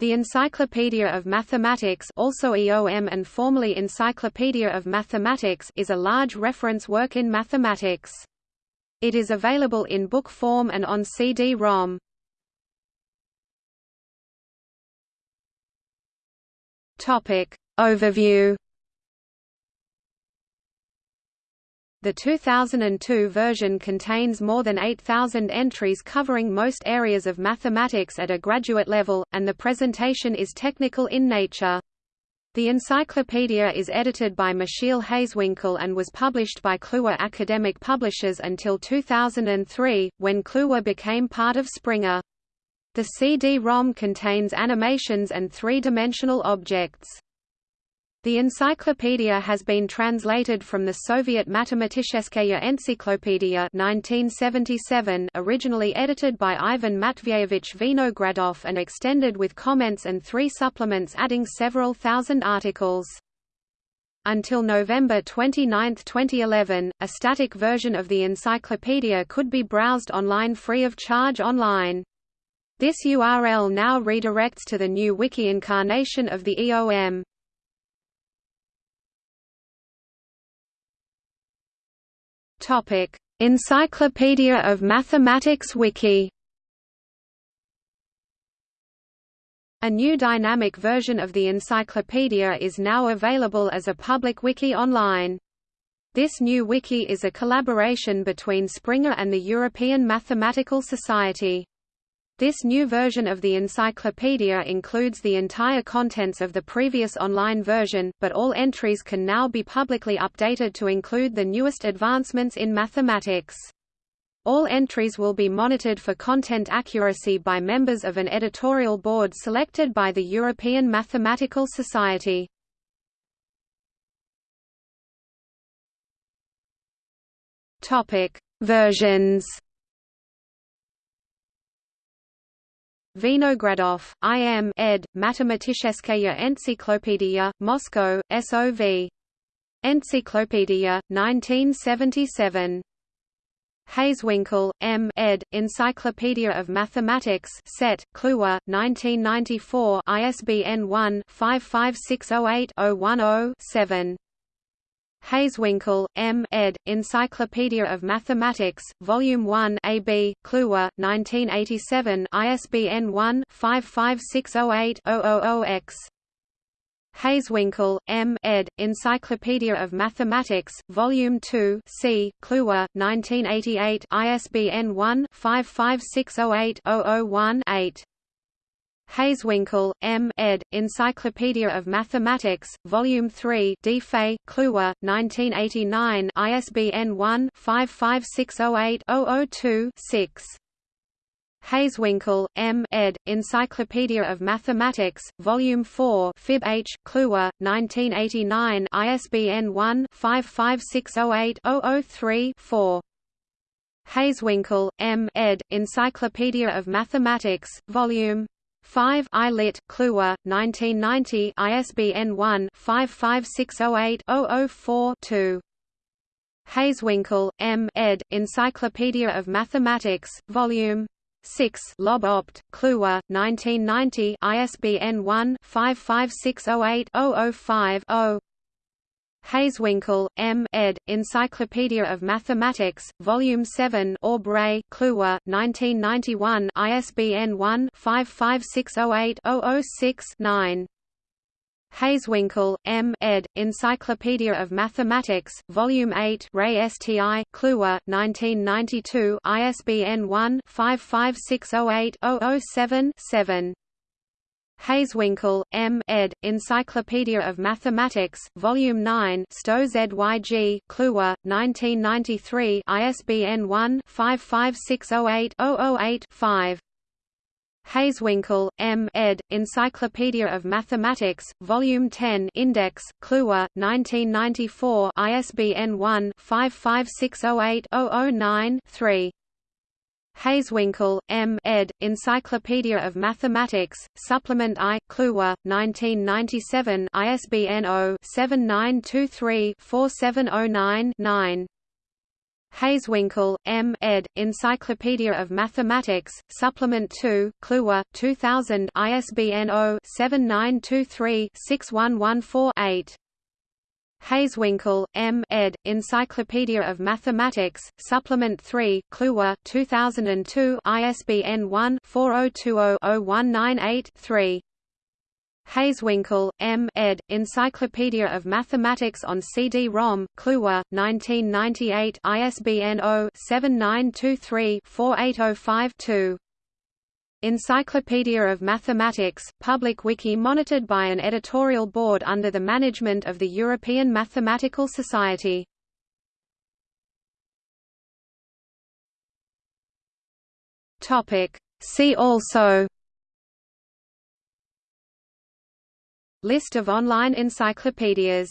The Encyclopedia of Mathematics also EOM and formerly Encyclopedia of Mathematics is a large reference work in mathematics. It is available in book form and on CD-ROM. Overview The 2002 version contains more than 8,000 entries covering most areas of mathematics at a graduate level, and the presentation is technical in nature. The encyclopedia is edited by Michiel Hazewinkel and was published by Kluwer Academic Publishers until 2003, when Kluwer became part of Springer. The CD-ROM contains animations and three-dimensional objects. The encyclopedia has been translated from the Soviet Matematicheskaya Encyclopedia 1977 originally edited by Ivan Matveyevich Vinogradov and extended with comments and three supplements adding several thousand articles. Until November 29, 2011, a static version of the encyclopedia could be browsed online free of charge online. This URL now redirects to the new wiki incarnation of the EOM. Topic: Encyclopedia of Mathematics Wiki. A new dynamic version of the encyclopedia is now available as a public wiki online. This new wiki is a collaboration between Springer and the European Mathematical Society. This new version of the encyclopedia includes the entire contents of the previous online version, but all entries can now be publicly updated to include the newest advancements in mathematics. All entries will be monitored for content accuracy by members of an editorial board selected by the European Mathematical Society. Versions Vinogradov, I.M. ed., Matematicheskaya Encyclopedia, Moscow, S.O.V. Encyclopedia, 1977. Hazewinkel, M. ed., Encyclopedia of Mathematics Set, Kluwer, 1994 ISBN 1-55608-010-7. Hazewinkel, M. ed., Encyclopedia of Mathematics, Volume 1 AB, Kluwer, 1987 ISBN 1-55608-000-X. Hazewinkel, M. ed., Encyclopedia of Mathematics, Volume 2 C. Kluwer, 1988 ISBN 1-55608-001-8. Hazewinkel, M. ed., Encyclopedia of Mathematics, Volume 3 D. Fay, Kluwer, 1989 ISBN 1-55608-002-6. Hazewinkel, M. ed., Encyclopedia of Mathematics, Volume 4 Fib H. Kluwer, 1989 ISBN 1-55608-003-4. Hazewinkel, M. ed., Encyclopedia of Mathematics, Volume 5 I lit. Kluwer, 1990 ISBN 1-55608-004-2. Hazewinkel, M. ed., Encyclopedia of Mathematics, Vol. 6 Lob Opt, Kluwer, 1990 ISBN 1-55608-005-0 Hazewinkel, M. ed., Encyclopedia of Mathematics, Volume 7 Aubrey, Kluwer, 1991 ISBN 1-55608-006-9 Hazewinkel, M. ed., Encyclopedia of Mathematics, Volume 8 Ray Sti, Kluwer, 1992 ISBN 1-55608-007-7 Hazewinkel, M. ed., Encyclopedia of Mathematics, Volume 9 Stowe ZYG, Kluwer, 1993 ISBN 1-55608-008-5 Hazewinkel, M. ed., Encyclopedia of Mathematics, Volume 10 Index, Kluwer, 1994 ISBN 1-55608-009-3 Hazewinkel, M. ed., Encyclopedia of Mathematics, Supplement I, Kluwer, 1997 ISBN 0-7923-4709-9 Hazewinkel, M. ed., Encyclopedia of Mathematics, Supplement 2, Kluwer, 2000 ISBN 0-7923-6114-8. Hazewinkel, M. ed., Encyclopedia of Mathematics, Supplement 3, Kluwer, 2002 ISBN 1-4020-0198-3. Hazewinkel, M. ed., Encyclopedia of Mathematics on CD-ROM, Kluwer, 1998 ISBN 0-7923-48052. Encyclopedia of Mathematics, public wiki monitored by an editorial board under the management of the European Mathematical Society. See also List of online encyclopedias